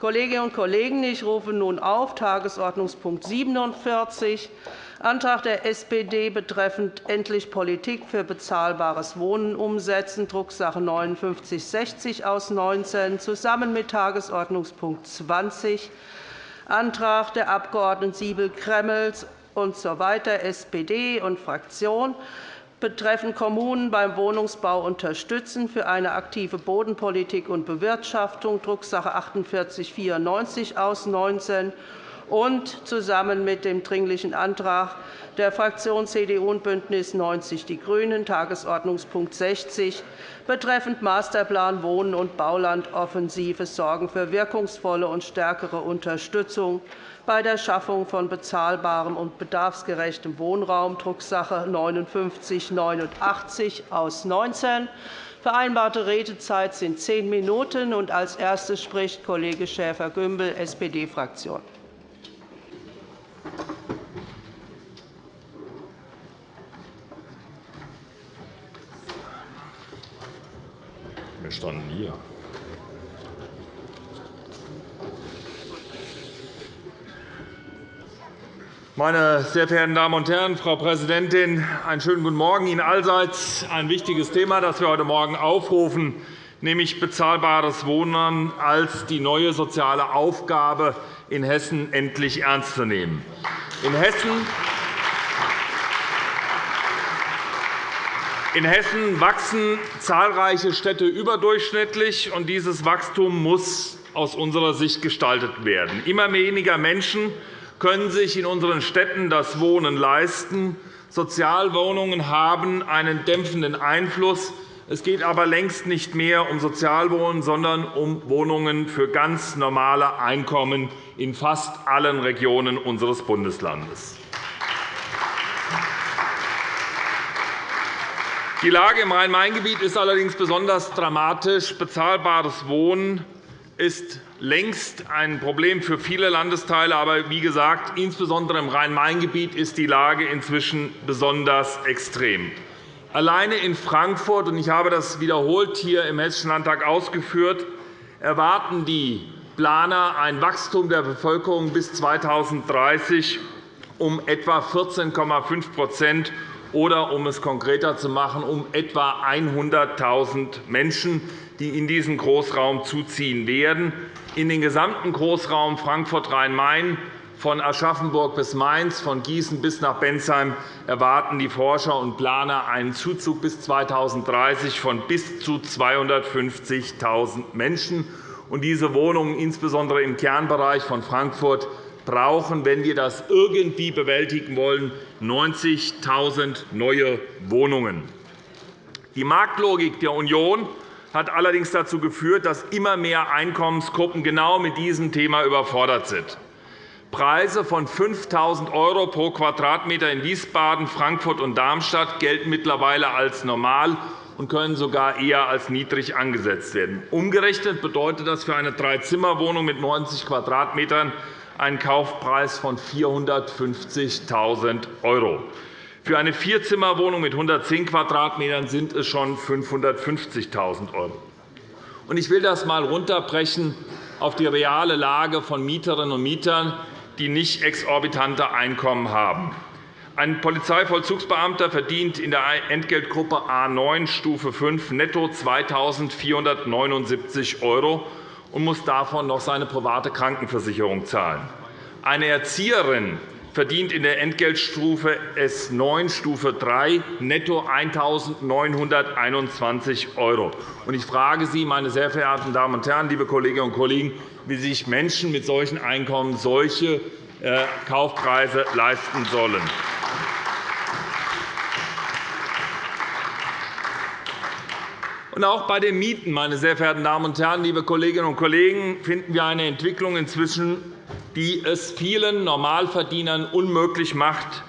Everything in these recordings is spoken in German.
Kolleginnen und Kollegen, ich rufe nun auf Tagesordnungspunkt 47, Antrag der SPD betreffend endlich Politik für bezahlbares Wohnen umsetzen, Drucksache 19 5960 aus 19, zusammen mit Tagesordnungspunkt 20, Antrag der Abg. Siebel-Kremmels usw. SPD und Fraktion betreffend Kommunen beim Wohnungsbau unterstützen für eine aktive Bodenpolitik und Bewirtschaftung, Drucksache 48 94 aus 19 und zusammen mit dem Dringlichen Antrag der Fraktionen CDU und BÜNDNIS 90 die GRÜNEN, Tagesordnungspunkt 60, betreffend Masterplan Wohnen und Baulandoffensive sorgen für wirkungsvolle und stärkere Unterstützung bei der Schaffung von bezahlbarem und bedarfsgerechtem Wohnraum, Drucksache 5989 aus 19. Vereinbarte Redezeit sind zehn Minuten. Als erstes spricht Kollege Schäfer-Gümbel, SPD-Fraktion. Wir standen hier. Meine sehr verehrten Damen und Herren, Frau Präsidentin, einen schönen guten Morgen Ihnen allseits. Ein wichtiges Thema, das wir heute Morgen aufrufen, nämlich bezahlbares Wohnen als die neue soziale Aufgabe in Hessen endlich ernst zu nehmen. In Hessen In Hessen wachsen zahlreiche Städte überdurchschnittlich, und dieses Wachstum muss aus unserer Sicht gestaltet werden. Immer weniger Menschen können sich in unseren Städten das Wohnen leisten. Sozialwohnungen haben einen dämpfenden Einfluss. Es geht aber längst nicht mehr um Sozialwohnen, sondern um Wohnungen für ganz normale Einkommen in fast allen Regionen unseres Bundeslandes. Die Lage im Rhein-Main-Gebiet ist allerdings besonders dramatisch. Bezahlbares Wohnen ist längst ein Problem für viele Landesteile. Aber wie gesagt, insbesondere im Rhein-Main-Gebiet ist die Lage inzwischen besonders extrem. Alleine in Frankfurt, und ich habe das wiederholt hier im Hessischen Landtag ausgeführt, erwarten die Planer ein Wachstum der Bevölkerung bis 2030 um etwa 14,5% oder, um es konkreter zu machen, um etwa 100.000 Menschen, die in diesen Großraum zuziehen werden. In den gesamten Großraum Frankfurt-Rhein-Main von Aschaffenburg bis Mainz, von Gießen bis nach Bensheim erwarten die Forscher und Planer einen Zuzug bis 2030 von bis zu 250.000 Menschen. Diese Wohnungen, insbesondere im Kernbereich von Frankfurt, brauchen, wenn wir das irgendwie bewältigen wollen, 90.000 neue Wohnungen. Die Marktlogik der Union hat allerdings dazu geführt, dass immer mehr Einkommensgruppen genau mit diesem Thema überfordert sind. Preise von 5.000 € pro Quadratmeter in Wiesbaden, Frankfurt und Darmstadt gelten mittlerweile als normal und können sogar eher als niedrig angesetzt werden. Umgerechnet bedeutet das für eine Dreizimmerwohnung mit 90 Quadratmetern einen Kaufpreis von 450.000 €. Für eine Vierzimmerwohnung mit 110 Quadratmetern sind es schon 550.000 €. Ich will das einmal runterbrechen auf die reale Lage von Mieterinnen und Mietern, die nicht exorbitante Einkommen haben. Ein Polizeivollzugsbeamter verdient in der Entgeltgruppe A 9 Stufe 5 netto 2.479 € und muss davon noch seine private Krankenversicherung zahlen. Eine Erzieherin verdient in der Entgeltstufe S9 Stufe 3 netto 1.921 €. Ich frage Sie, meine sehr verehrten Damen und Herren, liebe Kolleginnen und Kollegen, wie sich Menschen mit solchen Einkommen solche äh, Kaufpreise leisten sollen. Und auch bei den Mieten, meine sehr verehrten Damen und Herren, liebe Kolleginnen und Kollegen, finden wir eine Entwicklung inzwischen, die es vielen Normalverdienern unmöglich macht,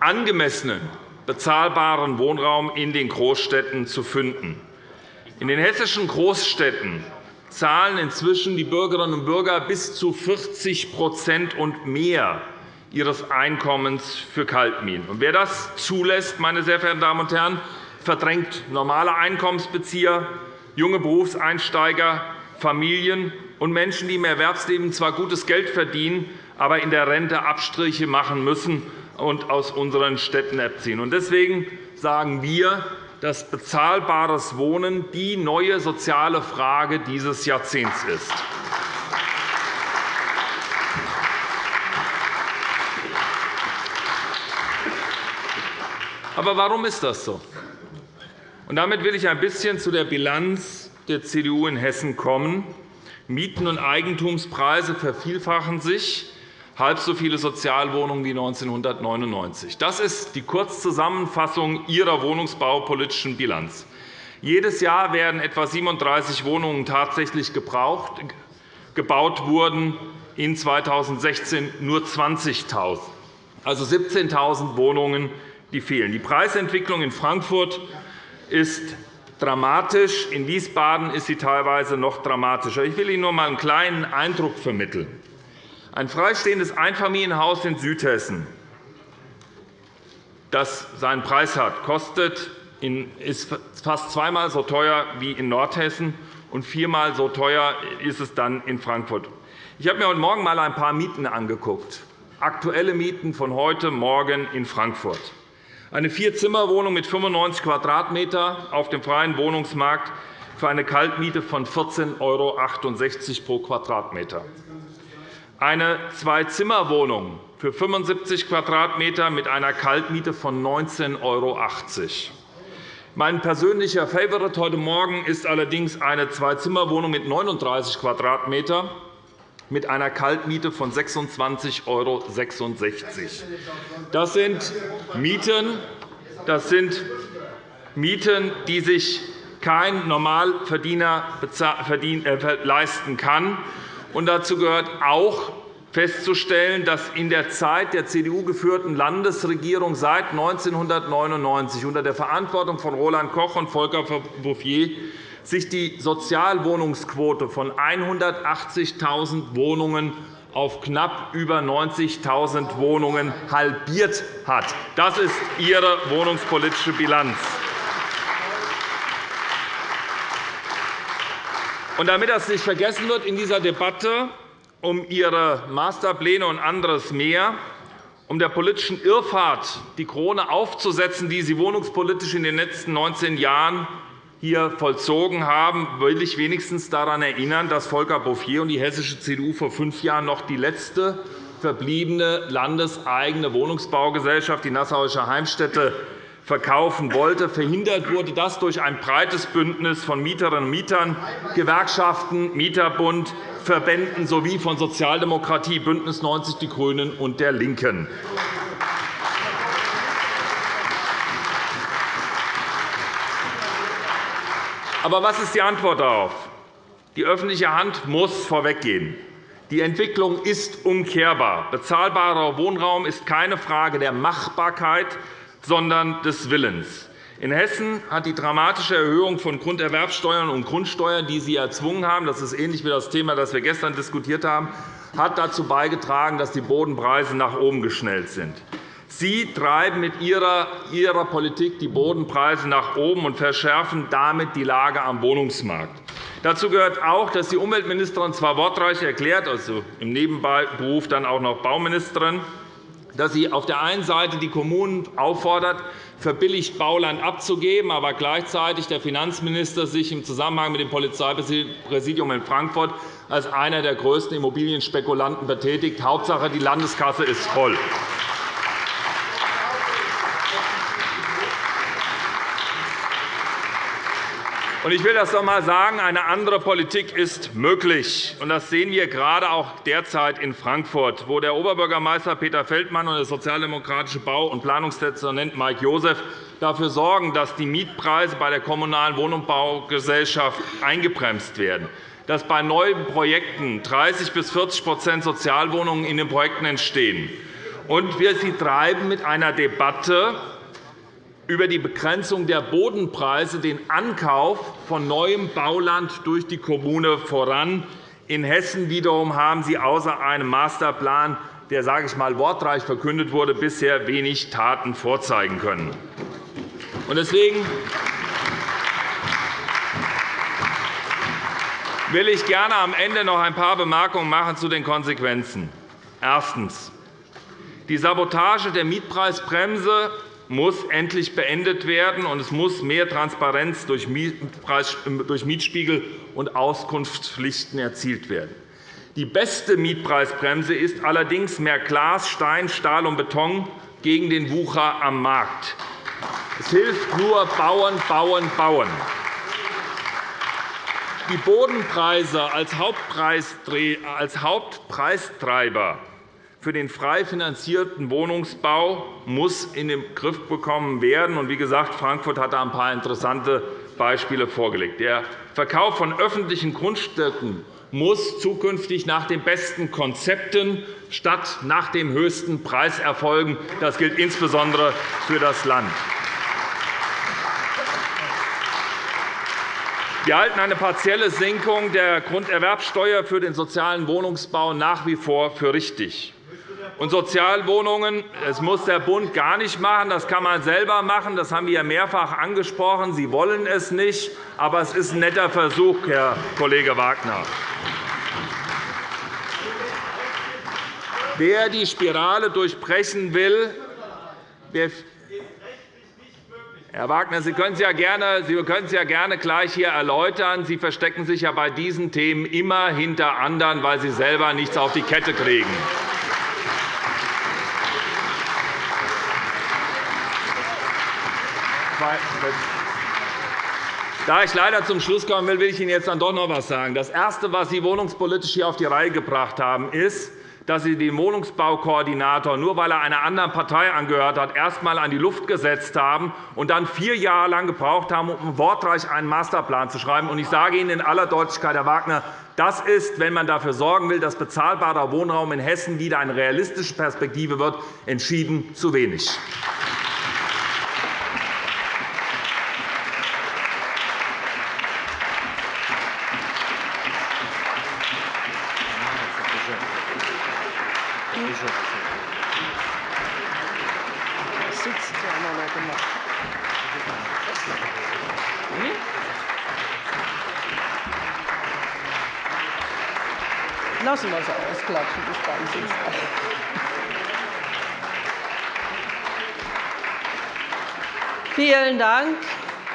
angemessenen, bezahlbaren Wohnraum in den Großstädten zu finden. In den hessischen Großstädten zahlen inzwischen die Bürgerinnen und Bürger bis zu 40% und mehr ihres Einkommens für Kaltmieten. Wer das zulässt, meine sehr verehrten Damen und Herren, verdrängt normale Einkommensbezieher, junge Berufseinsteiger, Familien und Menschen, die im Erwerbsleben zwar gutes Geld verdienen, aber in der Rente Abstriche machen müssen und aus unseren Städten abziehen. Deswegen sagen wir, dass bezahlbares Wohnen die neue soziale Frage dieses Jahrzehnts ist. Aber warum ist das so? Damit will ich ein bisschen zu der Bilanz der CDU in Hessen kommen. Mieten- und Eigentumspreise vervielfachen sich, halb so viele Sozialwohnungen wie 1999. Das ist die Kurzzusammenfassung Ihrer wohnungsbaupolitischen Bilanz. Jedes Jahr werden etwa 37 Wohnungen tatsächlich gebraucht. Gebaut wurden in 2016 nur 20.000, also 17.000 Wohnungen, die fehlen. Die Preisentwicklung in Frankfurt ist dramatisch. In Wiesbaden ist sie teilweise noch dramatischer. Ich will Ihnen nur einmal einen kleinen Eindruck vermitteln. Ein freistehendes Einfamilienhaus in Südhessen, das seinen Preis hat, kostet ist fast zweimal so teuer wie in Nordhessen, und viermal so teuer ist es dann in Frankfurt. Ich habe mir heute Morgen einmal ein paar Mieten angeguckt, aktuelle Mieten von heute Morgen in Frankfurt. Eine Vierzimmerwohnung mit 95 Quadratmeter auf dem freien Wohnungsmarkt für eine Kaltmiete von 14,68 € pro Quadratmeter. Eine Zwei-Zimmer-Wohnung für 75 Quadratmeter mit einer Kaltmiete von 19,80 €. Mein persönlicher Favorit heute Morgen ist allerdings eine Zwei-Zimmer-Wohnung mit 39 Quadratmeter mit einer Kaltmiete von 26,66 €. Das sind Mieten, das sind Mieten, die sich kein Normalverdiener äh, leisten kann. dazu gehört auch festzustellen, dass in der Zeit der CDU-geführten Landesregierung seit 1999 unter der Verantwortung von Roland Koch und Volker Bouffier sich die Sozialwohnungsquote von 180.000 Wohnungen auf knapp über 90.000 Wohnungen halbiert hat. Das ist Ihre wohnungspolitische Bilanz. Und damit das nicht vergessen wird in dieser Debatte um Ihre Masterpläne und anderes mehr, um der politischen Irrfahrt die Krone aufzusetzen, die Sie wohnungspolitisch in den letzten 19 Jahren hier vollzogen haben, will ich wenigstens daran erinnern, dass Volker Bouffier und die hessische CDU vor fünf Jahren noch die letzte verbliebene landeseigene Wohnungsbaugesellschaft, die Nassauische Heimstätte, verkaufen wollte. Verhindert wurde das durch ein breites Bündnis von Mieterinnen und Mietern, Gewerkschaften, Mieterbund, Verbänden sowie von Sozialdemokratie, BÜNDNIS 90 die GRÜNEN und der LINKEN. Aber was ist die Antwort darauf? Die öffentliche Hand muss vorweggehen. Die Entwicklung ist umkehrbar. Bezahlbarer Wohnraum ist keine Frage der Machbarkeit, sondern des Willens. In Hessen hat die dramatische Erhöhung von Grunderwerbsteuern und Grundsteuern, die Sie erzwungen haben, das ist ähnlich wie das Thema, das wir gestern diskutiert haben, hat dazu beigetragen, dass die Bodenpreise nach oben geschnellt sind. Sie treiben mit Ihrer, Ihrer Politik die Bodenpreise nach oben und verschärfen damit die Lage am Wohnungsmarkt. Dazu gehört auch, dass die Umweltministerin zwar wortreich erklärt, also im Nebenberuf dann auch noch Bauministerin, dass sie auf der einen Seite die Kommunen auffordert, verbilligt Bauland abzugeben, aber gleichzeitig der Finanzminister sich im Zusammenhang mit dem Polizeipräsidium in Frankfurt als einer der größten Immobilienspekulanten betätigt. Hauptsache, die Landeskasse ist voll. Ich will das noch einmal sagen. Eine andere Politik ist möglich. Das sehen wir gerade auch derzeit in Frankfurt, wo der Oberbürgermeister Peter Feldmann und der sozialdemokratische Bau- und Planungsdezernent Mike Joseph dafür sorgen, dass die Mietpreise bei der Kommunalen Wohnungsbaugesellschaft eingebremst werden, dass bei neuen Projekten 30 bis 40% Sozialwohnungen in den Projekten entstehen. Und wir sie treiben mit einer Debatte über die Begrenzung der Bodenpreise den Ankauf von neuem Bauland durch die Kommune voran. In Hessen wiederum haben Sie außer einem Masterplan, der sage ich mal, wortreich verkündet wurde, bisher wenig Taten vorzeigen können. will ich gerne am Ende noch ein paar Bemerkungen machen zu den Konsequenzen. Erstens. Die Sabotage der Mietpreisbremse muss endlich beendet werden, und es muss mehr Transparenz durch Mietspiegel und Auskunftspflichten erzielt werden. Die beste Mietpreisbremse ist allerdings mehr Glas, Stein, Stahl und Beton gegen den Wucher am Markt. Es hilft nur Bauen, Bauen, Bauen. Die Bodenpreise als Hauptpreistreiber für den frei finanzierten Wohnungsbau muss in den Griff bekommen werden. Wie gesagt, Frankfurt hat da ein paar interessante Beispiele vorgelegt. Der Verkauf von öffentlichen Grundstücken muss zukünftig nach den besten Konzepten statt nach dem höchsten Preis erfolgen. Das gilt insbesondere für das Land. Wir halten eine partielle Senkung der Grunderwerbsteuer für den sozialen Wohnungsbau nach wie vor für richtig. Und Sozialwohnungen das muss der Bund gar nicht machen. Das kann man selber machen. Das haben wir mehrfach angesprochen. Sie wollen es nicht. Aber es ist ein netter Versuch, Herr Kollege Wagner. Wer die Spirale durchbrechen will, Herr Wagner, Sie können es ja gerne, Sie können es ja gerne gleich hier erläutern. Sie verstecken sich ja bei diesen Themen immer hinter anderen, weil Sie selber nichts auf die Kette kriegen. Da ich leider zum Schluss kommen will, will ich Ihnen jetzt dann doch noch etwas sagen. Das Erste, was Sie wohnungspolitisch hier auf die Reihe gebracht haben, ist, dass Sie den Wohnungsbaukoordinator, nur weil er einer anderen Partei angehört hat, erst einmal an die Luft gesetzt haben und dann vier Jahre lang gebraucht haben, um wortreich einen Masterplan zu schreiben. Ich sage Ihnen in aller Deutlichkeit, Herr Wagner, das ist, wenn man dafür sorgen will, dass bezahlbarer Wohnraum in Hessen wieder eine realistische Perspektive wird, entschieden zu wenig.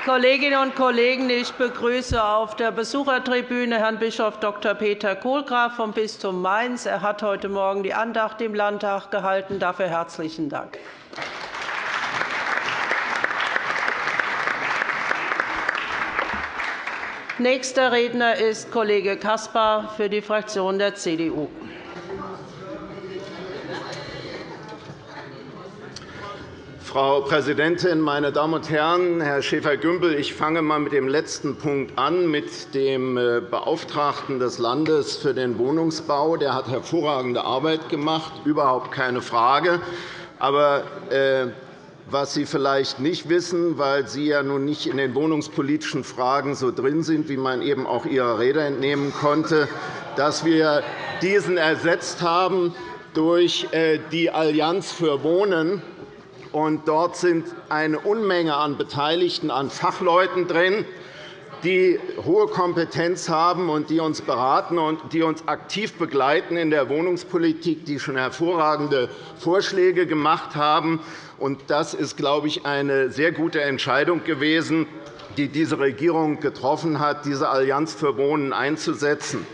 Kolleginnen und Kollegen, ich begrüße auf der Besuchertribüne Herrn Bischof Dr. Peter Kohlgraf vom Bistum Mainz. Er hat heute Morgen die Andacht im Landtag gehalten. Dafür herzlichen Dank. Nächster Redner ist Kollege Caspar für die Fraktion der CDU. Frau Präsidentin, meine Damen und Herren! Herr Schäfer-Gümbel, ich fange einmal mit dem letzten Punkt an, mit dem äh, Beauftragten des Landes für den Wohnungsbau. Der hat hervorragende Arbeit gemacht, überhaupt keine Frage. Aber äh, was Sie vielleicht nicht wissen, weil Sie ja nun nicht in den wohnungspolitischen Fragen so drin sind, wie man eben auch Ihrer Rede entnehmen konnte, dass wir diesen ersetzt haben durch äh, die Allianz für Wohnen. Und dort sind eine Unmenge an Beteiligten, an Fachleuten drin, die hohe Kompetenz haben und die uns beraten und die uns aktiv begleiten in der Wohnungspolitik, die schon hervorragende Vorschläge gemacht haben. Das ist, glaube ich, eine sehr gute Entscheidung gewesen, die diese Regierung getroffen hat, diese Allianz für Wohnen einzusetzen.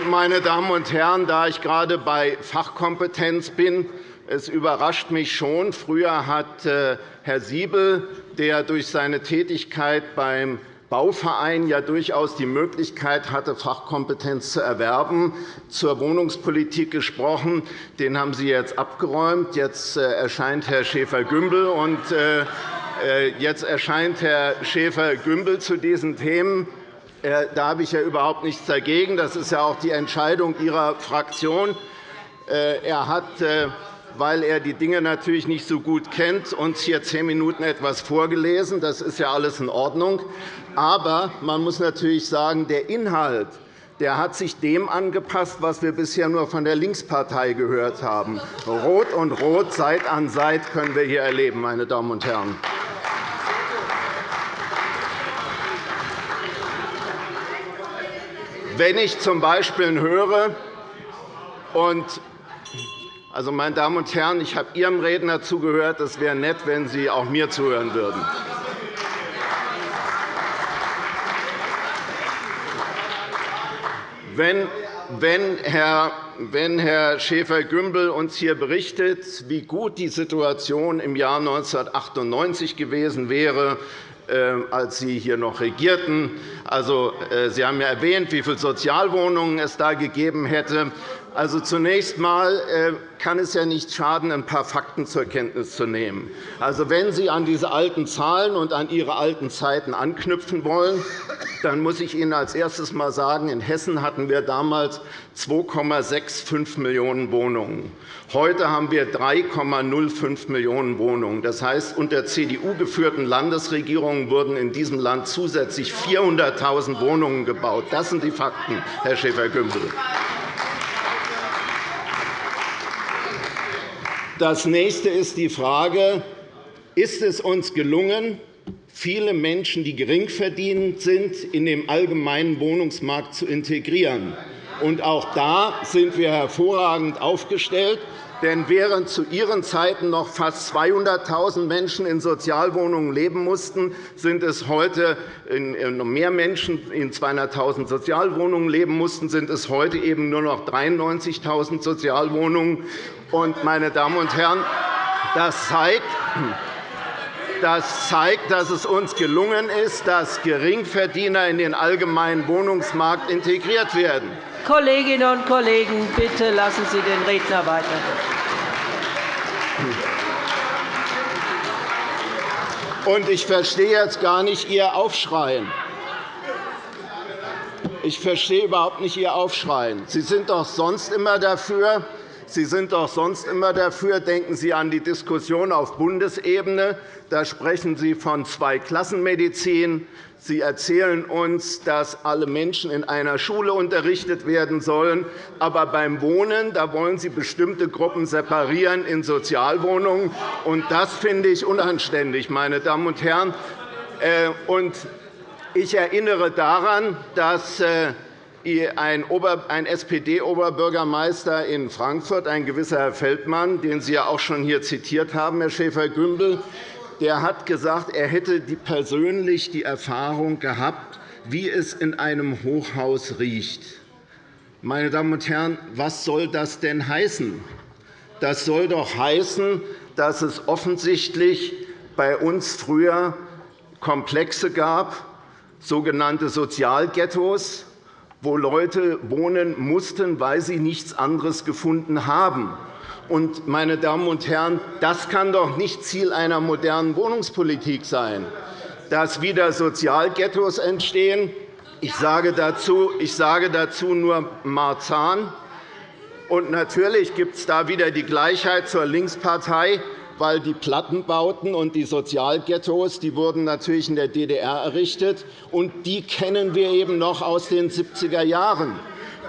Meine Damen und Herren, da ich gerade bei Fachkompetenz bin, es überrascht mich schon. Früher hat äh, Herr Siebel, der durch seine Tätigkeit beim Bauverein ja durchaus die Möglichkeit hatte, Fachkompetenz zu erwerben, zur Wohnungspolitik gesprochen. Den haben Sie jetzt abgeräumt. Jetzt äh, erscheint Herr Schäfer-Gümbel, und äh, jetzt erscheint Herr Schäfer-Gümbel zu diesen Themen. Da habe ich ja überhaupt nichts dagegen. Das ist ja auch die Entscheidung Ihrer Fraktion. Er hat weil er die Dinge natürlich nicht so gut kennt, uns hier zehn Minuten etwas vorgelesen. Das ist ja alles in Ordnung. Aber man muss natürlich sagen, der Inhalt der hat sich dem angepasst, was wir bisher nur von der Linkspartei gehört haben. Rot und Rot, Seit an Seit können wir hier erleben, meine Damen und Herren. Wenn ich z. B. höre, und also, meine Damen und Herren, ich habe Ihrem Redner zugehört. Es wäre nett, wenn Sie auch mir zuhören würden. Wenn, Herr, Schäfer-Gümbel uns hier berichtet, wie gut die Situation im Jahr 1998 gewesen wäre, als Sie hier noch regierten. Also, äh, Sie haben ja erwähnt, wie viele Sozialwohnungen es da gegeben hätte. Also, zunächst einmal äh, kann es ja nicht schaden, ein paar Fakten zur Kenntnis zu nehmen. Also, wenn Sie an diese alten Zahlen und an Ihre alten Zeiten anknüpfen wollen, dann muss ich Ihnen als erstes einmal sagen, in Hessen hatten wir damals 2,65 Millionen Wohnungen. Heute haben wir 3,05 Millionen Wohnungen. Das heißt, unter CDU geführten Landesregierungen wurden in diesem Land zusätzlich 400.000 Wohnungen gebaut. Das sind die Fakten, Herr Schäfer-Gümbel. Das nächste ist die Frage, ist es uns gelungen, viele Menschen, die geringverdienend sind, in den allgemeinen Wohnungsmarkt zu integrieren? Und auch da sind wir hervorragend aufgestellt. Denn während zu Ihren Zeiten noch fast 200.000 Menschen in Sozialwohnungen leben mussten, sind es heute mehr Menschen in 200.000 Sozialwohnungen leben mussten, sind es heute eben nur noch 93.000 Sozialwohnungen. Und, meine Damen und Herren, das zeigt, das zeigt, dass es uns gelungen ist, dass Geringverdiener in den allgemeinen Wohnungsmarkt integriert werden. Kolleginnen und Kollegen, bitte lassen Sie den Redner weiter. Und ich verstehe jetzt gar nicht Ihr Aufschreien. Ich verstehe überhaupt nicht Ihr Aufschreien. Sie sind doch sonst immer dafür, Sie sind doch sonst immer dafür. Denken Sie an die Diskussion auf Bundesebene. Da sprechen Sie von Zweiklassenmedizin. Sie erzählen uns, dass alle Menschen in einer Schule unterrichtet werden sollen. Aber beim Wohnen da wollen Sie bestimmte Gruppen separieren in Sozialwohnungen. Und das finde ich unanständig, meine Damen und Herren. Äh, ich erinnere daran, dass äh, ein SPD-Oberbürgermeister in Frankfurt, ein gewisser Herr Feldmann, den Sie ja auch schon hier zitiert haben, Herr Schäfer-Gümbel, der hat gesagt, er hätte persönlich die Erfahrung gehabt, wie es in einem Hochhaus riecht. Meine Damen und Herren, was soll das denn heißen? Das soll doch heißen, dass es offensichtlich bei uns früher Komplexe gab, sogenannte Sozialghettos, wo Leute wohnen mussten, weil sie nichts anderes gefunden haben. Meine Damen und Herren, das kann doch nicht Ziel einer modernen Wohnungspolitik sein, dass wieder Sozialghettos entstehen. Ich sage dazu, ich sage dazu nur Marzahn. Und natürlich gibt es da wieder die Gleichheit zur Linkspartei weil die Plattenbauten und die Sozialghettos die wurden natürlich in der DDR errichtet, und die kennen wir eben noch aus den 70er Jahren.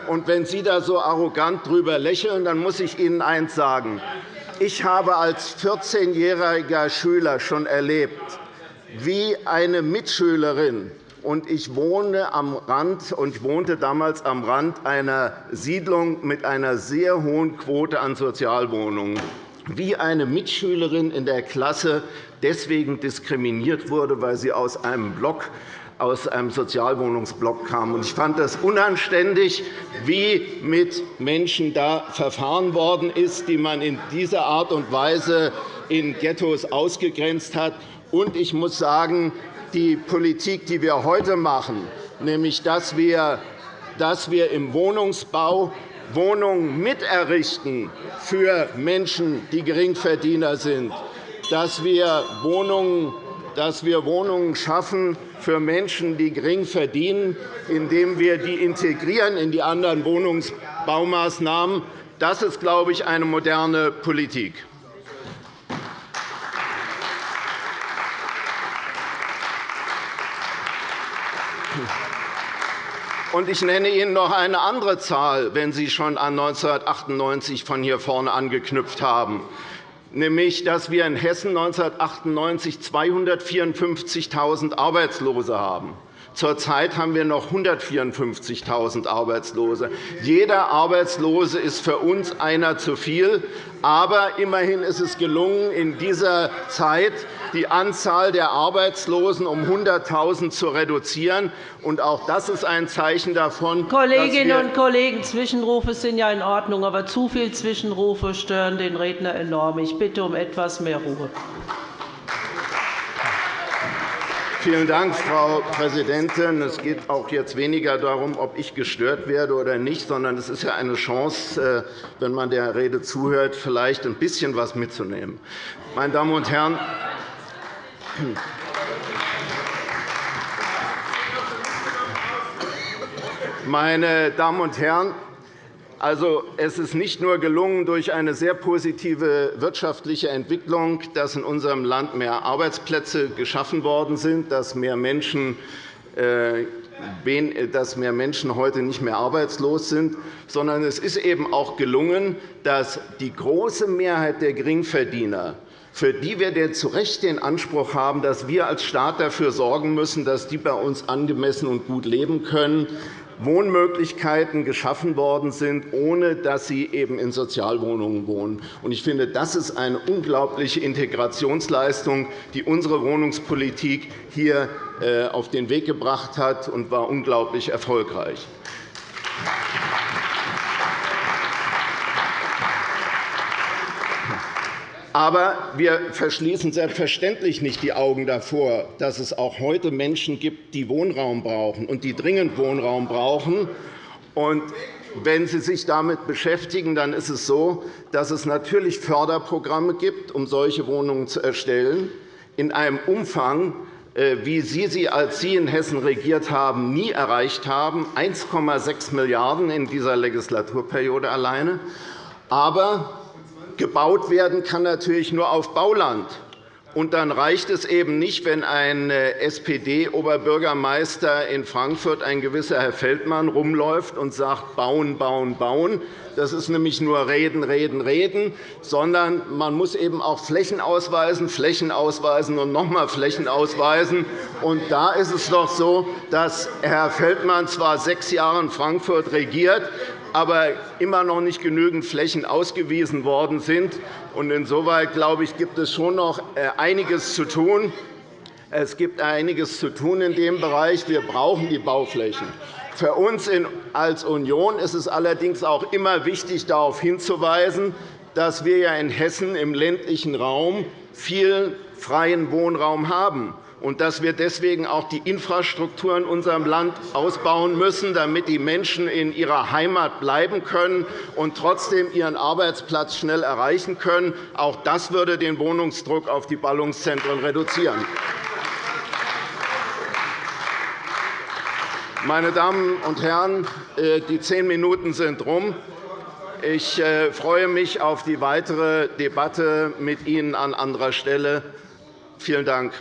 Und wenn Sie da so arrogant drüber lächeln, dann muss ich Ihnen eines sagen. Ich habe als 14-jähriger Schüler schon erlebt, wie eine Mitschülerin und ich wohne am Rand und wohnte damals am Rand einer Siedlung mit einer sehr hohen Quote an Sozialwohnungen wie eine Mitschülerin in der Klasse deswegen diskriminiert wurde, weil sie aus einem Block aus einem Sozialwohnungsblock kam. Ich fand das unanständig, wie mit Menschen da verfahren worden ist, die man in dieser Art und Weise in Ghettos ausgegrenzt hat. Ich muss sagen, die Politik, die wir heute machen, nämlich dass wir im Wohnungsbau Wohnungen miterrichten für Menschen, die Geringverdiener sind, dass wir Wohnungen dass wir Wohnungen schaffen für Menschen, die gering verdienen, indem wir die integrieren in die anderen Wohnungsbaumaßnahmen. Das ist, glaube ich, eine moderne Politik. Und ich nenne Ihnen noch eine andere Zahl, wenn Sie schon an 1998 von hier vorne angeknüpft haben, nämlich dass wir in Hessen 1998 254.000 Arbeitslose haben. Zurzeit haben wir noch 154.000 Arbeitslose. Jeder Arbeitslose ist für uns einer zu viel. Aber immerhin ist es gelungen, in dieser Zeit die Anzahl der Arbeitslosen um 100.000 zu reduzieren. Und auch das ist ein Zeichen davon. Kolleginnen und Kollegen, Zwischenrufe sind ja in Ordnung, aber zu viele Zwischenrufe stören den Redner enorm. Ich bitte um etwas mehr Ruhe. Vielen Dank, Frau Präsidentin. Es geht auch jetzt weniger darum, ob ich gestört werde oder nicht, sondern es ist ja eine Chance, äh, wenn man der Rede zuhört, vielleicht ein bisschen etwas mitzunehmen. Meine Damen und Herren, meine Damen und Herren, also, es ist nicht nur gelungen, durch eine sehr positive wirtschaftliche Entwicklung, dass in unserem Land mehr Arbeitsplätze geschaffen worden sind, dass mehr Menschen äh, dass mehr Menschen heute nicht mehr arbeitslos sind, sondern es ist eben auch gelungen, dass die große Mehrheit der Geringverdiener, für die wir zu Recht den Anspruch haben, dass wir als Staat dafür sorgen müssen, dass die bei uns angemessen und gut leben können, Wohnmöglichkeiten geschaffen worden sind, ohne dass sie eben in Sozialwohnungen wohnen. Ich finde, das ist eine unglaubliche Integrationsleistung, die unsere Wohnungspolitik hier äh, auf den Weg gebracht hat, und war unglaublich erfolgreich. Aber wir verschließen selbstverständlich nicht die Augen davor, dass es auch heute Menschen gibt, die Wohnraum brauchen und die dringend Wohnraum brauchen. Und wenn Sie sich damit beschäftigen, dann ist es so, dass es natürlich Förderprogramme gibt, um solche Wohnungen zu erstellen, in einem Umfang, äh, wie Sie sie, als Sie in Hessen regiert haben, nie erreicht haben, 1,6 Milliarden € in dieser Legislaturperiode alleine. Aber Gebaut werden kann natürlich nur auf Bauland. Und dann reicht es eben nicht, wenn ein äh, SPD-Oberbürgermeister in Frankfurt, ein gewisser Herr Feldmann, rumläuft und sagt, bauen, bauen, bauen. Das ist nämlich nur Reden, Reden, Reden, sondern man muss eben auch Flächen ausweisen, Flächen ausweisen und noch einmal Flächen ausweisen. Und da ist es doch so, dass Herr Feldmann zwar sechs Jahre in Frankfurt regiert, aber immer noch nicht genügend Flächen ausgewiesen worden sind. Insoweit glaube ich, gibt es schon noch äh, einiges zu tun. Es gibt einiges zu tun in dem Bereich. Wir brauchen die Bauflächen. Für uns als Union ist es allerdings auch immer wichtig, darauf hinzuweisen, dass wir in Hessen im ländlichen Raum viel freien Wohnraum haben und dass wir deswegen auch die Infrastruktur in unserem Land ausbauen müssen, damit die Menschen in ihrer Heimat bleiben können und trotzdem ihren Arbeitsplatz schnell erreichen können. Auch das würde den Wohnungsdruck auf die Ballungszentren reduzieren. Meine Damen und Herren, äh, die zehn Minuten sind rum. Ich äh, freue mich auf die weitere Debatte mit Ihnen an anderer Stelle. Vielen Dank.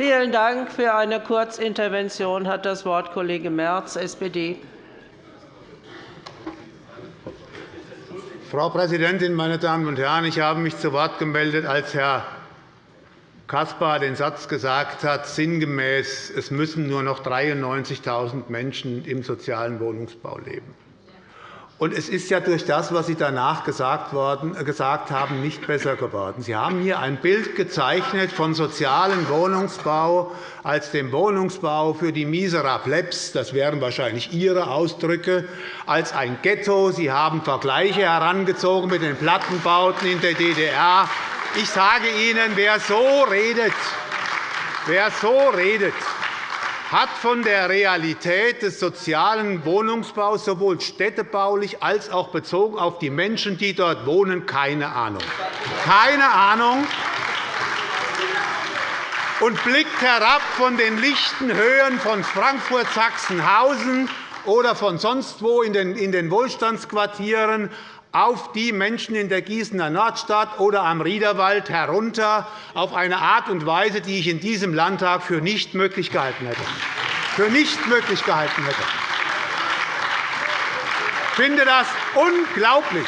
Vielen Dank. Für eine Kurzintervention hat das Wort Kollege Merz, SPD. Frau Präsidentin, meine Damen und Herren! Ich habe mich zu Wort gemeldet, als Herr Caspar den Satz gesagt hat, sinngemäß, es müssen nur noch 93.000 Menschen im sozialen Wohnungsbau leben. Und es ist ja durch das, was Sie danach gesagt, worden, äh, gesagt haben, nicht besser geworden. Sie haben hier ein Bild gezeichnet von sozialem Wohnungsbau als dem Wohnungsbau für die Miserablebs, das wären wahrscheinlich Ihre Ausdrücke, als ein Ghetto. Sie haben Vergleiche herangezogen mit den Plattenbauten in der DDR. Ich sage Ihnen, wer so redet, wer so redet, hat von der Realität des sozialen Wohnungsbaus sowohl städtebaulich als auch bezogen auf die Menschen, die dort wohnen, keine Ahnung. Keine Ahnung und blickt herab von den lichten Höhen von Frankfurt-Sachsenhausen oder von sonst wo in den Wohlstandsquartieren auf die Menschen in der Gießener Nordstadt oder am Riederwald herunter auf eine Art und Weise, die ich in diesem Landtag für nicht möglich gehalten hätte. Für nicht möglich gehalten hätte. Ich finde das unglaublich.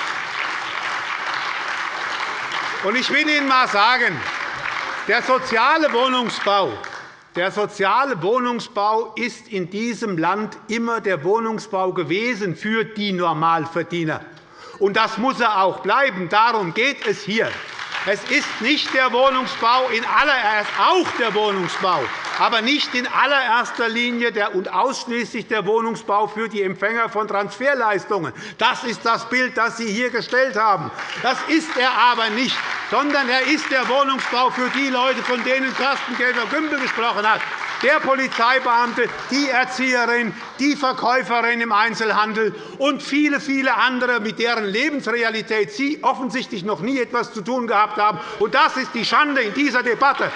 Ich will Ihnen einmal sagen, der soziale Wohnungsbau der soziale Wohnungsbau ist in diesem Land immer der Wohnungsbau gewesen für die Normalverdiener. Und das muss er auch bleiben. Darum geht es hier. Es ist nicht der Wohnungsbau in allererst auch der Wohnungsbau, aber nicht in allererster Linie und ausschließlich der Wohnungsbau für die Empfänger von Transferleistungen. Das ist das Bild, das Sie hier gestellt haben. Das ist er aber nicht, sondern er ist der Wohnungsbau für die Leute, von denen Carsten Käfer-Gümbel gesprochen hat, der Polizeibeamte, die Erzieherin, die Verkäuferin im Einzelhandel und viele, viele andere, mit deren Lebensrealität Sie offensichtlich noch nie etwas zu tun gehabt haben. Das ist die Schande in dieser Debatte.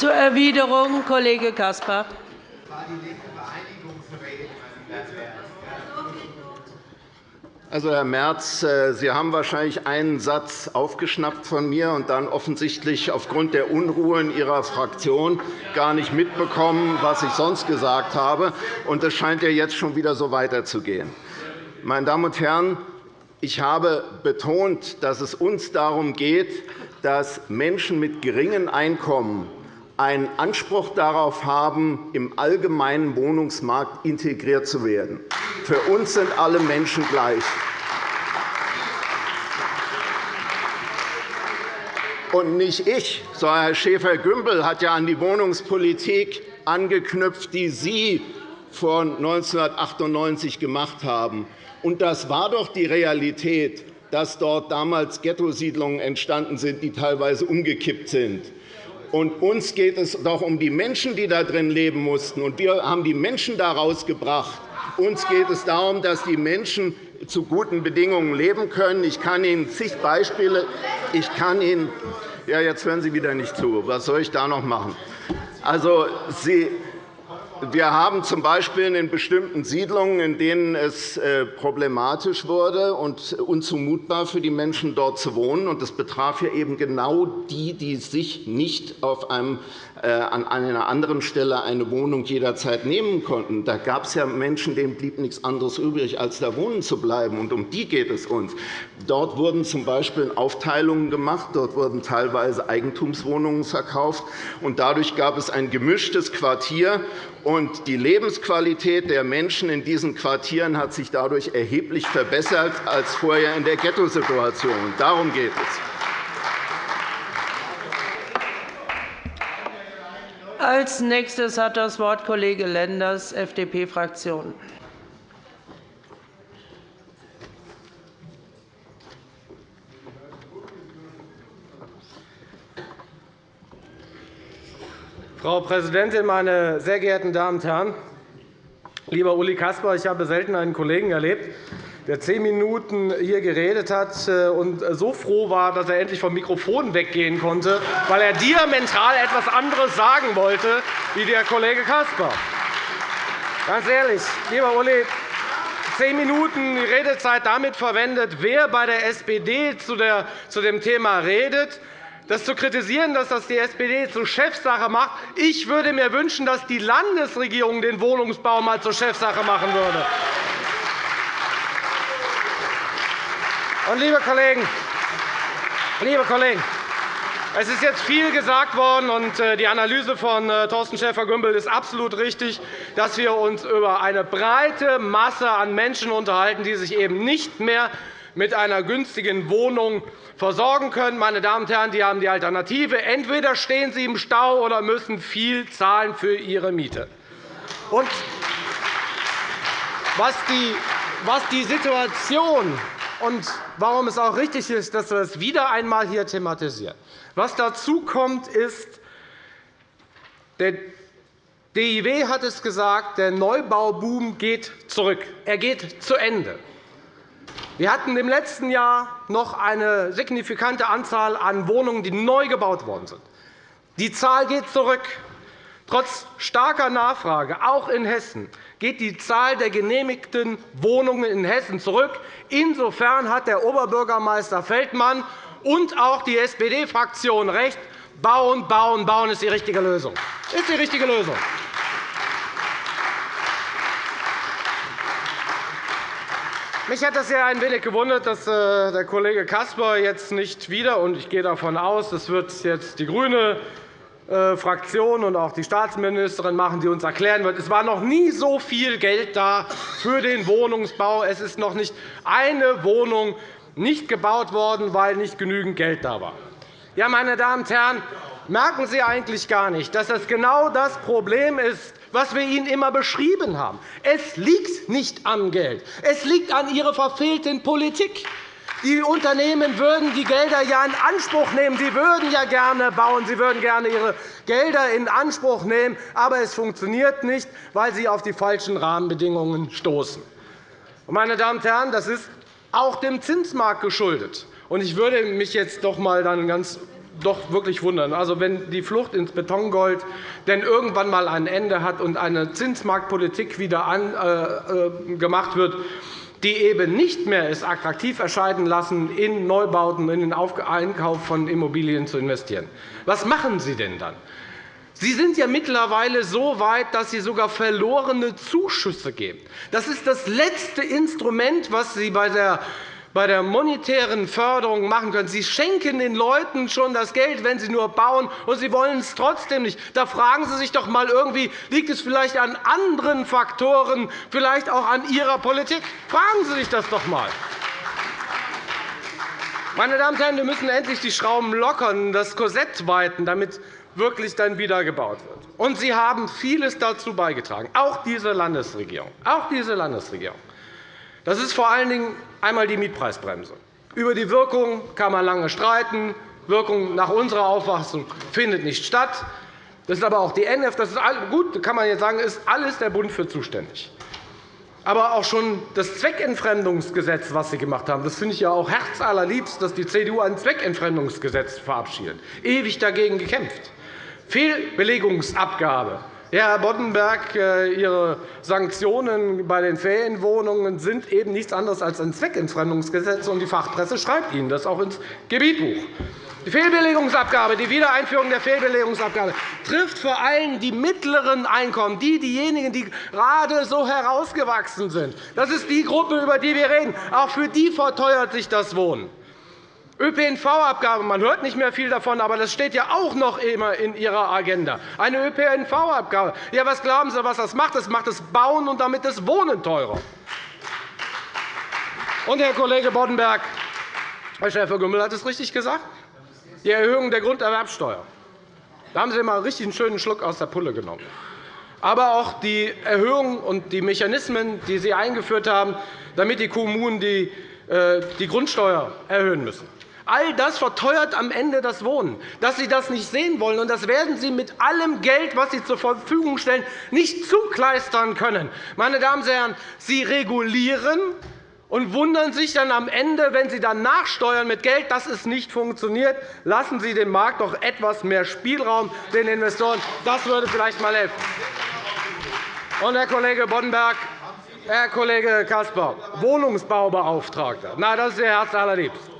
Zur Erwiderung, Kollege Caspar. Also, Herr Merz, äh, Sie haben wahrscheinlich einen Satz aufgeschnappt von mir und dann offensichtlich aufgrund der Unruhe in Ihrer Fraktion gar nicht mitbekommen, was ich sonst gesagt habe. Und es scheint ja jetzt schon wieder so weiterzugehen. Meine Damen und Herren, ich habe betont, dass es uns darum geht, dass Menschen mit geringen Einkommen einen Anspruch darauf haben, im allgemeinen Wohnungsmarkt integriert zu werden. Für uns sind alle Menschen gleich. Und nicht ich, sondern Herr Schäfer-Gümbel hat ja an die Wohnungspolitik angeknüpft, die Sie vor 1998 gemacht haben. Und das war doch die Realität, dass dort damals Ghettosiedlungen entstanden sind, die teilweise umgekippt sind. Und uns geht es doch um die Menschen, die da drin leben mussten. Und wir haben die Menschen da rausgebracht. Uns geht es darum, dass die Menschen zu guten Bedingungen leben können. Ich kann Ihnen zig Beispiele. Ich kann Ihnen ja, jetzt hören Sie wieder nicht zu. Was soll ich da noch machen? Also, Sie, wir haben z. B. in bestimmten Siedlungen, in denen es äh, problematisch wurde und unzumutbar für die Menschen dort zu wohnen. Das betraf ja eben genau die, die sich nicht auf einem äh, an einer anderen Stelle eine Wohnung jederzeit nehmen konnten. Da gab es ja Menschen, denen blieb nichts anderes übrig, als da wohnen zu bleiben. Und um die geht es uns. Dort wurden z. B. Aufteilungen gemacht. Dort wurden teilweise Eigentumswohnungen verkauft. Und dadurch gab es ein gemischtes Quartier. Und die Lebensqualität der Menschen in diesen Quartieren hat sich dadurch erheblich verbessert als vorher in der Ghettosituation. Darum geht es. Als nächstes hat das Wort Kollege Lenders, FDP-Fraktion. Frau Präsidentin, meine sehr geehrten Damen und Herren! Lieber Uli Caspar, ich habe selten einen Kollegen erlebt, der zehn Minuten hier geredet hat äh, und so froh war, dass er endlich vom Mikrofon weggehen konnte, weil er diametral etwas anderes sagen wollte wie der Kollege Caspar. Ganz ehrlich, lieber Uli, zehn Minuten Redezeit damit verwendet, wer bei der SPD zu dem Thema redet, das zu kritisieren, dass das die SPD zur Chefsache macht. Ich würde mir wünschen, dass die Landesregierung den Wohnungsbau einmal zur Chefsache machen würde. Und, liebe Kollegen, liebe Kollegen, es ist jetzt viel gesagt worden, und äh, die Analyse von äh, Thorsten Schäfer-Gümbel ist absolut richtig, dass wir uns über eine breite Masse an Menschen unterhalten, die sich eben nicht mehr mit einer günstigen Wohnung versorgen können. Meine Damen und Herren, die haben die Alternative. Entweder stehen sie im Stau oder müssen viel zahlen für ihre Miete. Und was die Situation und warum es auch richtig ist, dass wir es wieder einmal hier thematisieren. Was dazu kommt, ist DIW hat es gesagt, der Neubauboom geht zurück. Er geht zu Ende. Wir hatten im letzten Jahr noch eine signifikante Anzahl an Wohnungen, die neu gebaut worden sind. Die Zahl geht zurück. Trotz starker Nachfrage, auch in Hessen, geht die Zahl der genehmigten Wohnungen in Hessen zurück. Insofern hat der Oberbürgermeister Feldmann und auch die SPD-Fraktion recht. Bauen, bauen, bauen ist die richtige Lösung. Ist die richtige Lösung. Mich hat es ja ein wenig gewundert, dass äh, der Kollege Caspar jetzt nicht wieder, und ich gehe davon aus, das wird jetzt die grüne äh, Fraktion und auch die Staatsministerin machen, die uns erklären wird, es war noch nie so viel Geld da für den Wohnungsbau. Es ist noch nicht eine Wohnung nicht gebaut worden, weil nicht genügend Geld da war. Ja, meine Damen und Herren, merken Sie eigentlich gar nicht, dass das genau das Problem ist, was wir Ihnen immer beschrieben haben. Es liegt nicht am Geld. Es liegt an Ihrer verfehlten Politik. Die Unternehmen würden die Gelder ja in Anspruch nehmen. Sie würden ja gerne bauen. Sie würden gerne ihre Gelder in Anspruch nehmen. Aber es funktioniert nicht, weil sie auf die falschen Rahmenbedingungen stoßen. Meine Damen und Herren, das ist auch dem Zinsmarkt geschuldet. Ich würde mich jetzt doch einmal ganz doch wirklich wundern. Also, wenn die Flucht ins Betongold denn irgendwann einmal ein Ende hat und eine Zinsmarktpolitik wieder äh, äh, gemacht wird, die eben nicht mehr es attraktiv erscheinen lassen, in Neubauten, in den Einkauf von Immobilien zu investieren. Was machen Sie denn dann? Sie sind ja mittlerweile so weit, dass Sie sogar verlorene Zuschüsse geben. Das ist das letzte Instrument, das Sie bei der bei der monetären Förderung machen können. Sie schenken den Leuten schon das Geld, wenn sie nur bauen, und sie wollen es trotzdem nicht. Da fragen Sie sich doch einmal irgendwie, liegt es vielleicht an anderen Faktoren, vielleicht auch an Ihrer Politik? Fragen Sie sich das doch einmal. Meine Damen und Herren, wir müssen endlich die Schrauben lockern, das Korsett weiten, damit wirklich dann wieder gebaut wird. Und Sie haben vieles dazu beigetragen, auch diese Landesregierung. Auch diese Landesregierung. Das ist vor allen Dingen einmal die Mietpreisbremse. Über die Wirkung kann man lange streiten. Wirkung nach unserer Auffassung findet nicht statt. Das ist aber auch die NF. Das ist gut, kann man jetzt sagen, ist alles der Bund für zuständig. Aber auch schon das Zweckentfremdungsgesetz, das Sie gemacht haben, das finde ich ja auch herzallerliebst, dass die CDU ein Zweckentfremdungsgesetz verabschiedet. Ewig dagegen gekämpft. Fehlbelegungsabgabe Herr Boddenberg, äh, Ihre Sanktionen bei den Ferienwohnungen sind eben nichts anderes als ein Zweckentfremdungsgesetz, und die Fachpresse schreibt Ihnen das auch ins Gebietbuch. Die Fehlbelegungsabgabe, die Wiedereinführung der Fehlbelegungsabgabe trifft vor allem die mittleren Einkommen, die, diejenigen, die gerade so herausgewachsen sind. Das ist die Gruppe, über die wir reden. Auch für die verteuert sich das Wohnen. ÖPNV-Abgabe, man hört nicht mehr viel davon, aber das steht ja auch noch immer in Ihrer Agenda. Eine ÖPNV-Abgabe. Ja, was glauben Sie, was das macht? Das macht das Bauen und damit das Wohnen teurer. Und, Herr Kollege Boddenberg, Herr Schäfer-Gümbel hat es richtig gesagt. Die Erhöhung der Grunderwerbsteuer. Da haben Sie einmal richtig einen schönen Schluck aus der Pulle genommen. Aber auch die Erhöhung und die Mechanismen, die Sie eingeführt haben, damit die Kommunen die äh, Grundsteuer erhöhen müssen. All das verteuert am Ende das Wohnen. Dass Sie das nicht sehen wollen, und das werden Sie mit allem Geld, das Sie zur Verfügung stellen, nicht zukleistern können. Meine Damen und Herren, Sie regulieren und wundern sich dann am Ende, wenn Sie dann nachsteuern mit Geld, dass es nicht funktioniert. Lassen Sie dem Markt doch etwas mehr Spielraum, den Investoren. Das würde vielleicht einmal helfen. Und, Herr Kollege Boddenberg, Herr Kollege Caspar, Wohnungsbaubeauftragter. Na, das ist Ihr Herz allerliebst.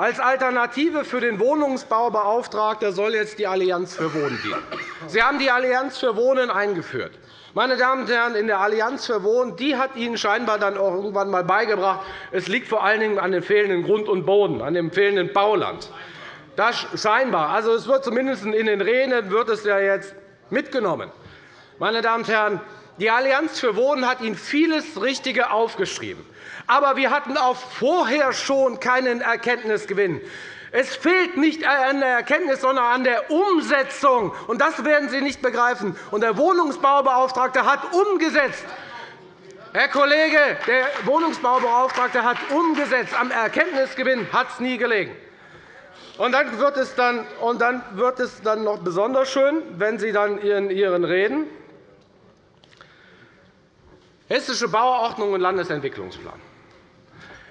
Als Alternative für den Wohnungsbaubeauftragten soll jetzt die Allianz für Wohnen dienen. Sie haben die Allianz für Wohnen eingeführt. Meine Damen und Herren, in der Allianz für Wohnen die hat Ihnen scheinbar dann auch irgendwann einmal beigebracht, es liegt vor allen Dingen an dem fehlenden Grund und Boden, an dem fehlenden Bauland. Das scheinbar. Also, es wird zumindest in den Reden wird es ja jetzt mitgenommen. Meine Damen und Herren, die Allianz für Wohnen hat Ihnen vieles Richtige aufgeschrieben. Aber wir hatten auch vorher schon keinen Erkenntnisgewinn. Es fehlt nicht an der Erkenntnis, sondern an der Umsetzung. Und das werden Sie nicht begreifen. Und der Wohnungsbaubeauftragte hat umgesetzt. Herr Kollege, der Wohnungsbaubeauftragte hat umgesetzt. Am Erkenntnisgewinn hat es nie gelegen. Und dann wird es dann, und dann wird es dann noch besonders schön, wenn Sie dann in Ihren Reden Hessische Bauordnung und Landesentwicklungsplan.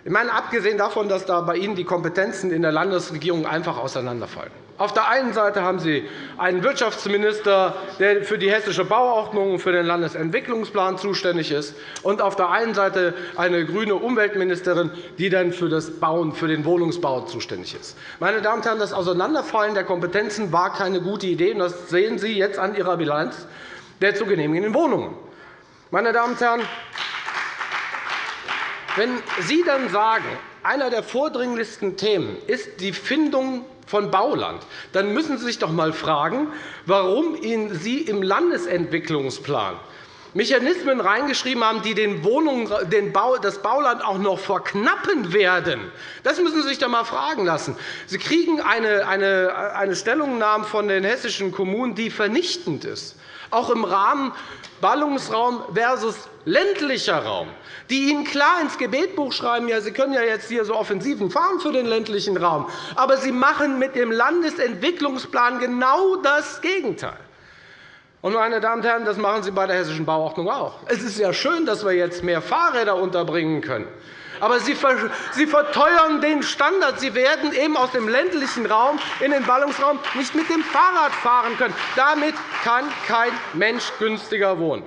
Ich meine, abgesehen davon, dass da bei Ihnen die Kompetenzen in der Landesregierung einfach auseinanderfallen. Auf der einen Seite haben Sie einen Wirtschaftsminister, der für die Hessische Bauordnung und für den Landesentwicklungsplan zuständig ist, und auf der einen Seite eine grüne Umweltministerin, die dann für das Bauen, für den Wohnungsbau zuständig ist. Meine Damen und Herren, das Auseinanderfallen der Kompetenzen war keine gute Idee. Das sehen Sie jetzt an Ihrer Bilanz der zu genehmigenden Wohnungen. Meine Damen und Herren, wenn Sie dann sagen, einer der vordringlichsten Themen ist die Findung von Bauland, dann müssen Sie sich doch einmal fragen, warum Sie im Landesentwicklungsplan Mechanismen reingeschrieben haben, die den Wohnungen, den Bau, das Bauland auch noch verknappen werden. Das müssen Sie sich doch einmal fragen lassen. Sie kriegen eine, eine, eine Stellungnahme von den hessischen Kommunen, die vernichtend ist, auch im Rahmen Ballungsraum versus ländlicher Raum die Ihnen klar ins Gebetbuch schreiben, ja, Sie können ja jetzt hier so Offensiven fahren für den ländlichen Raum. Aber Sie machen mit dem Landesentwicklungsplan genau das Gegenteil. Und, meine Damen und Herren, das machen Sie bei der Hessischen Bauordnung auch. Es ist ja schön, dass wir jetzt mehr Fahrräder unterbringen können. Aber Sie verteuern den Standard. Sie werden eben aus dem ländlichen Raum in den Ballungsraum nicht mit dem Fahrrad fahren können. Damit kann kein Mensch günstiger wohnen.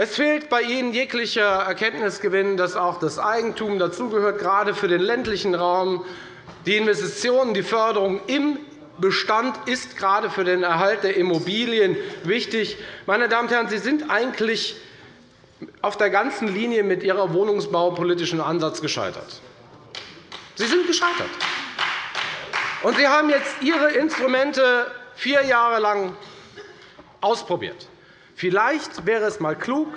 Es fehlt bei Ihnen jeglicher Erkenntnisgewinn, dass auch das Eigentum dazugehört, gerade für den ländlichen Raum. Die Investitionen, die Förderung im Bestand ist gerade für den Erhalt der Immobilien wichtig. Meine Damen und Herren, Sie sind eigentlich auf der ganzen Linie mit Ihrem wohnungsbaupolitischen Ansatz gescheitert. Sie sind gescheitert. Und Sie haben jetzt Ihre Instrumente vier Jahre lang ausprobiert. Vielleicht wäre es einmal klug,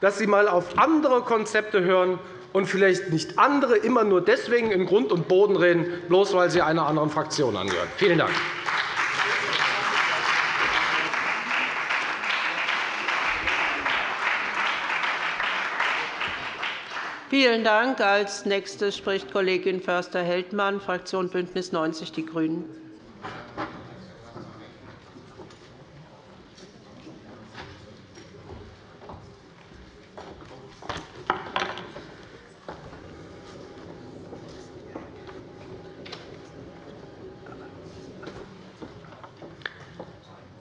dass Sie einmal auf andere Konzepte hören und vielleicht nicht andere immer nur deswegen in Grund und Boden reden, bloß weil Sie einer anderen Fraktion angehören. Vielen Dank. Vielen Dank. Als Nächste spricht Kollegin Förster-Heldmann, Fraktion BÜNDNIS 90 die GRÜNEN.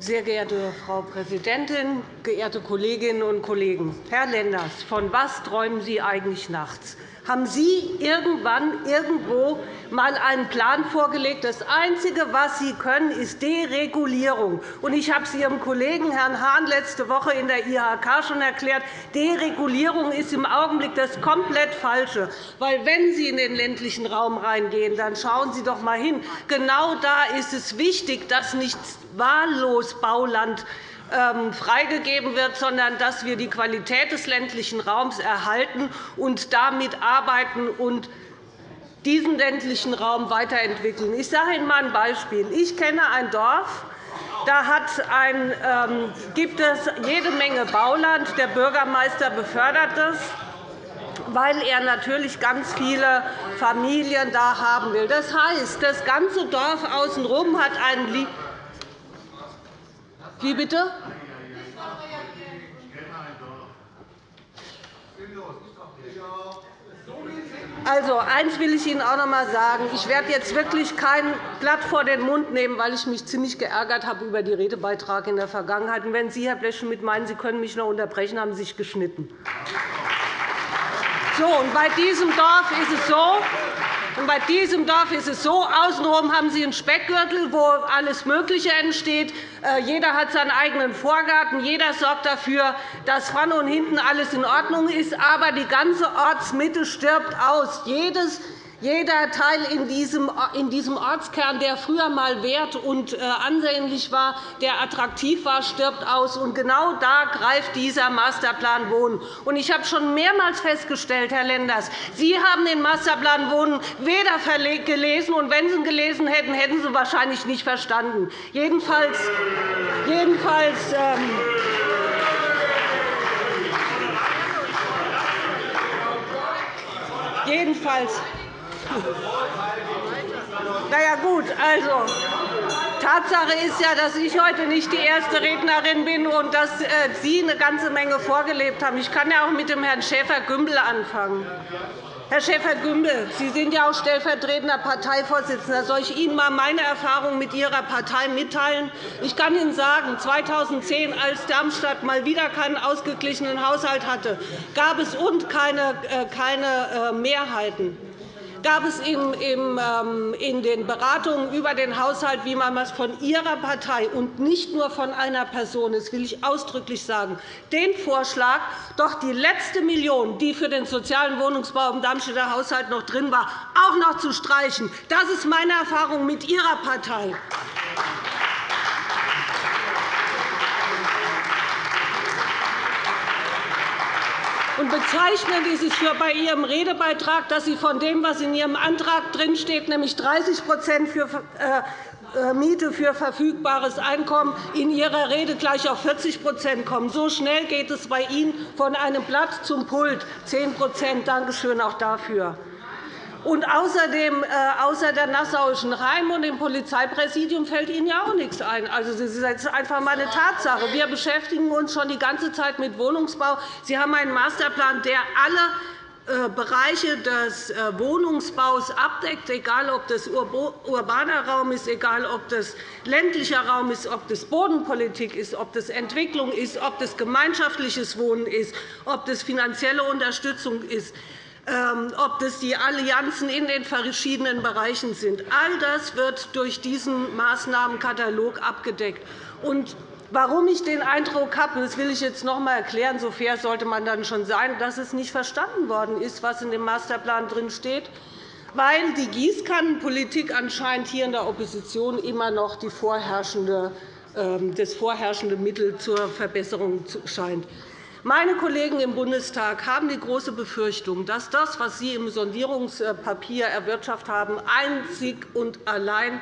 Sehr geehrte Frau Präsidentin, geehrte Kolleginnen und Kollegen! Herr Lenders, von was träumen Sie eigentlich nachts? Haben Sie irgendwann irgendwo einmal einen Plan vorgelegt? Das Einzige, was Sie können, ist Deregulierung. Ich habe es Ihrem Kollegen Herrn Hahn letzte Woche in der IHK schon erklärt. Deregulierung ist im Augenblick das komplett Falsche. Weil, wenn Sie in den ländlichen Raum reingehen, dann schauen Sie doch einmal hin. Genau da ist es wichtig, dass nicht wahllos Bauland freigegeben wird, sondern dass wir die Qualität des ländlichen Raums erhalten und damit arbeiten und diesen ländlichen Raum weiterentwickeln. Ich sage Ihnen einmal ein Beispiel. Ich kenne ein Dorf, da ein, ähm, gibt es jede Menge Bauland. Der Bürgermeister befördert es weil er natürlich ganz viele Familien da haben will. Das heißt, das ganze Dorf außenrum hat einen wie bitte? Also, eins will ich Ihnen auch noch einmal sagen. Ich werde jetzt wirklich kein Blatt vor den Mund nehmen, weil ich mich ziemlich geärgert habe über die Redebeiträge in der Vergangenheit. Und wenn Sie, Herr Blechschmidt, meinen, Sie können mich noch unterbrechen, haben Sie sich geschnitten. So, und bei diesem Dorf ist es so, bei diesem Dorf ist es so, außenrum haben Sie einen Speckgürtel, wo alles Mögliche entsteht. Äh, jeder hat seinen eigenen Vorgarten. Jeder sorgt dafür, dass vorne und hinten alles in Ordnung ist. Aber die ganze Ortsmitte stirbt aus. Jedes jeder Teil in diesem, Ortskern, der früher einmal wert und äh, ansehnlich war, der attraktiv war, stirbt aus. Und genau da greift dieser Masterplan Wohnen. Ich habe schon mehrmals festgestellt, Herr Lenders, Sie haben den Masterplan Wohnen weder gelesen, und wenn Sie ihn gelesen hätten, hätten Sie wahrscheinlich nicht verstanden. Jedenfalls, jedenfalls ähm, Jedenfalls na ja, gut, also Tatsache ist ja, dass ich heute nicht die erste Rednerin bin und dass äh, Sie eine ganze Menge vorgelebt haben. Ich kann ja auch mit dem Herrn Schäfer-Gümbel anfangen. Herr Schäfer-Gümbel, Sie sind ja auch stellvertretender Parteivorsitzender. Soll ich Ihnen einmal meine Erfahrung mit Ihrer Partei mitteilen? Ich kann Ihnen sagen, 2010, als Darmstadt mal wieder keinen ausgeglichenen Haushalt hatte, gab es und keine, äh, äh, Mehrheiten gab es ähm, in den Beratungen über den Haushalt, wie man es von Ihrer Partei und nicht nur von einer Person, das will ich ausdrücklich sagen, den Vorschlag, doch die letzte Million, die für den sozialen Wohnungsbau im Darmstädter Haushalt noch drin war, auch noch zu streichen. Das ist meine Erfahrung mit Ihrer Partei. Und bezeichnend ist es für bei Ihrem Redebeitrag, dass Sie von dem, was in Ihrem Antrag drinsteht, nämlich 30% für äh, äh, Miete für verfügbares Einkommen, in Ihrer Rede gleich auf 40% kommen. So schnell geht es bei Ihnen von einem Blatt zum Pult. 10% Danke schön auch dafür. Und außerdem, äh, außer der Nassauischen Heim und dem Polizeipräsidium fällt Ihnen ja auch nichts ein. Also, das ist einfach einmal eine Tatsache. Wir beschäftigen uns schon die ganze Zeit mit Wohnungsbau. Sie haben einen Masterplan, der alle äh, Bereiche des äh, Wohnungsbaus abdeckt, egal ob das urbaner Raum ist, egal ob das ländlicher Raum ist, ob das Bodenpolitik ist, ob das Entwicklung ist, ob das gemeinschaftliches Wohnen ist, ob das finanzielle Unterstützung ist. Ähm, ob das die Allianzen in den verschiedenen Bereichen sind. All das wird durch diesen Maßnahmenkatalog abgedeckt. Und Warum ich den Eindruck habe, das will ich jetzt noch einmal erklären, so fair sollte man dann schon sein, dass es nicht verstanden worden ist, was in dem Masterplan drin steht, weil die Gießkannenpolitik anscheinend hier in der Opposition immer noch die vorherrschende, ähm, das vorherrschende Mittel zur Verbesserung scheint. Meine Kollegen im Bundestag haben die große Befürchtung, dass das, was Sie im Sondierungspapier erwirtschaftet haben, einzig und allein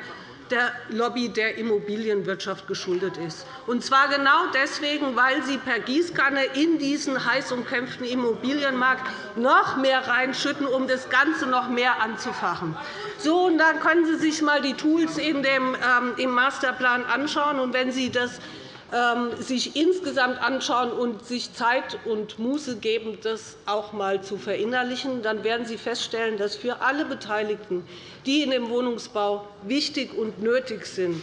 der Lobby der Immobilienwirtschaft geschuldet ist. Und zwar genau deswegen, weil Sie per Gießkanne in diesen heiß umkämpften Immobilienmarkt noch mehr reinschütten, um das Ganze noch mehr anzufachen. So, und dann können Sie sich einmal die Tools in dem, ähm, im Masterplan anschauen. Und wenn Sie das sich insgesamt anschauen und sich Zeit und Muße geben, das auch einmal zu verinnerlichen, dann werden Sie feststellen, dass für alle Beteiligten, die in dem Wohnungsbau wichtig und nötig sind,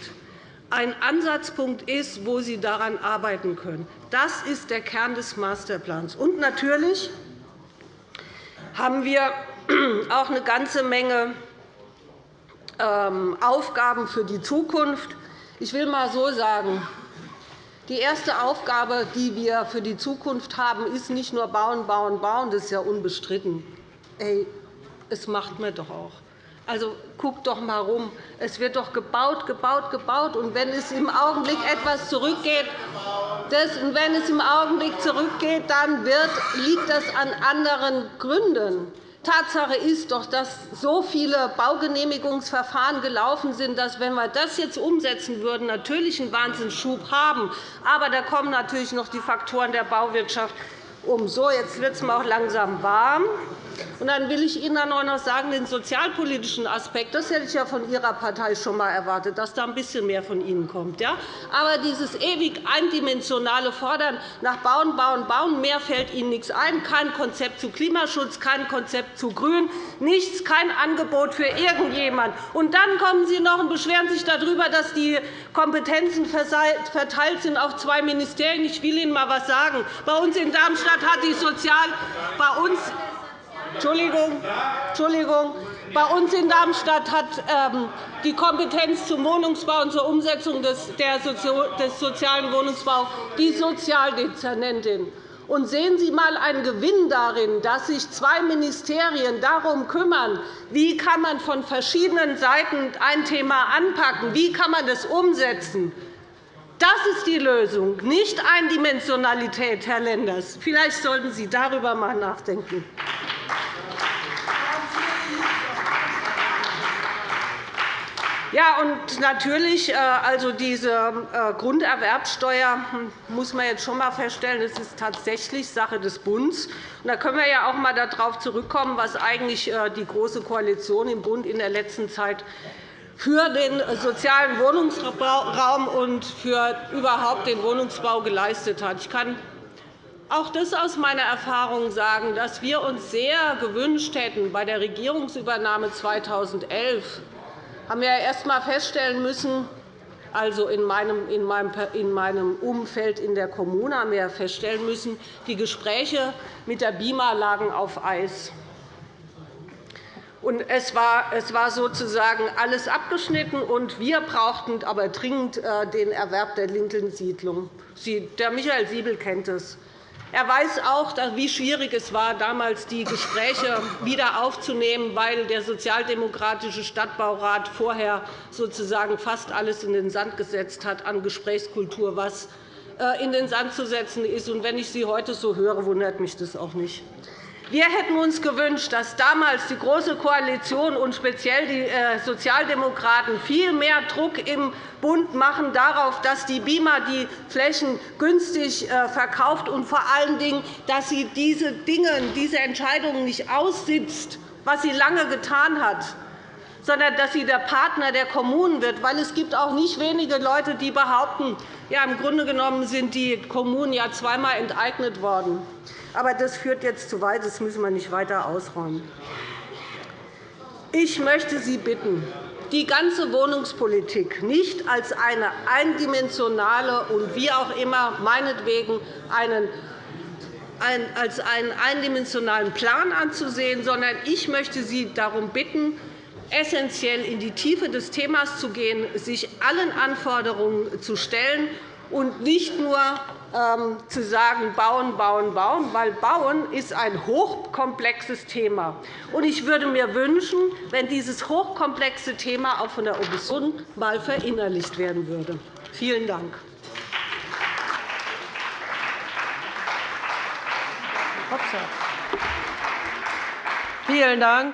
ein Ansatzpunkt ist, wo Sie daran arbeiten können. Das ist der Kern des Masterplans. Und natürlich haben wir auch eine ganze Menge ähm, Aufgaben für die Zukunft. Ich will einmal so sagen, die erste Aufgabe, die wir für die Zukunft haben, ist nicht nur bauen, bauen, bauen. Das ist ja unbestritten. Ey, es macht man doch auch. Also, guckt doch einmal herum. Es wird doch gebaut, gebaut, gebaut. Und wenn es im Augenblick etwas zurückgeht, das, und wenn es im Augenblick zurückgeht, dann wird, liegt das an anderen Gründen. Tatsache ist doch, dass so viele Baugenehmigungsverfahren gelaufen sind, dass, wenn wir das jetzt umsetzen würden, natürlich einen Wahnsinnsschub haben. Aber da kommen natürlich noch die Faktoren der Bauwirtschaft um. So, jetzt wird es mir auch langsam warm. Und dann will ich Ihnen auch noch sagen, den sozialpolitischen Aspekt, das hätte ich ja von Ihrer Partei schon einmal erwartet, dass da ein bisschen mehr von Ihnen kommt. Ja? Aber dieses ewig eindimensionale Fordern nach Bauen, Bauen, Bauen, mehr fällt Ihnen nichts ein, kein Konzept zu Klimaschutz, kein Konzept zu Grün, nichts, kein Angebot für irgendjemand. Und dann kommen Sie noch und beschweren sich darüber, dass die Kompetenzen verteilt sind auf zwei Ministerien. Ich will Ihnen einmal etwas sagen. Bei uns in Darmstadt hat die Sozial bei uns Entschuldigung, Entschuldigung. Bei uns in Darmstadt hat ähm, die Kompetenz zum Wohnungsbau und zur Umsetzung des sozialen Wohnungsbaus die Sozialdezernentin. Und sehen Sie einmal einen Gewinn darin, dass sich zwei Ministerien darum kümmern, wie kann man von verschiedenen Seiten ein Thema anpacken, wie kann man das umsetzen. Das ist die Lösung, nicht Eindimensionalität, Herr Lenders. Vielleicht sollten Sie darüber einmal nachdenken. Ja, und natürlich, äh, also diese äh, Grunderwerbsteuer hm, muss man jetzt schon einmal feststellen, das ist tatsächlich Sache des Bundes. Da können wir ja auch einmal darauf zurückkommen, was eigentlich äh, die Große Koalition im Bund in der letzten Zeit für den sozialen Wohnungsraum und für überhaupt den Wohnungsbau geleistet hat. Ich kann auch das aus meiner Erfahrung sagen, dass wir uns sehr gewünscht hätten, bei der Regierungsübernahme 2011 haben wir erst einmal feststellen müssen, also in meinem, in meinem Umfeld in der Kommune haben wir feststellen müssen, die Gespräche mit der BIMA lagen auf Eis. Es war sozusagen alles abgeschnitten, und wir brauchten aber dringend äh, den Erwerb der Lincoln-Siedlung. Der Michael Siebel kennt es. Er weiß auch, wie schwierig es war, damals die Gespräche wieder aufzunehmen, weil der sozialdemokratische Stadtbaurat vorher sozusagen fast alles in den Sand gesetzt hat an Gesprächskultur, was äh, in den Sand zu setzen ist. Wenn ich Sie heute so höre, wundert mich das auch nicht. Wir hätten uns gewünscht, dass damals die Große Koalition und speziell die äh, Sozialdemokraten viel mehr Druck im Bund machen darauf, dass die BIMA die Flächen günstig äh, verkauft und vor allen Dingen, dass sie diese Dinge, diese Entscheidungen nicht aussitzt, was sie lange getan hat, sondern dass sie der Partner der Kommunen wird. Weil es gibt auch nicht wenige Leute, die behaupten, ja, im Grunde genommen sind die Kommunen ja zweimal enteignet worden. Aber das führt jetzt zu weit. Das müssen wir nicht weiter ausräumen. Ich möchte Sie bitten, die ganze Wohnungspolitik nicht als eine eindimensionale und wie auch immer meinetwegen einen als einen eindimensionalen Plan anzusehen, sondern ich möchte Sie darum bitten, essentiell in die Tiefe des Themas zu gehen, sich allen Anforderungen zu stellen und nicht nur zu sagen, bauen, bauen, bauen, weil Bauen ist ein hochkomplexes Thema. Ich würde mir wünschen, wenn dieses hochkomplexe Thema auch von der Opposition einmal verinnerlicht werden würde. Vielen Dank. Vielen Dank.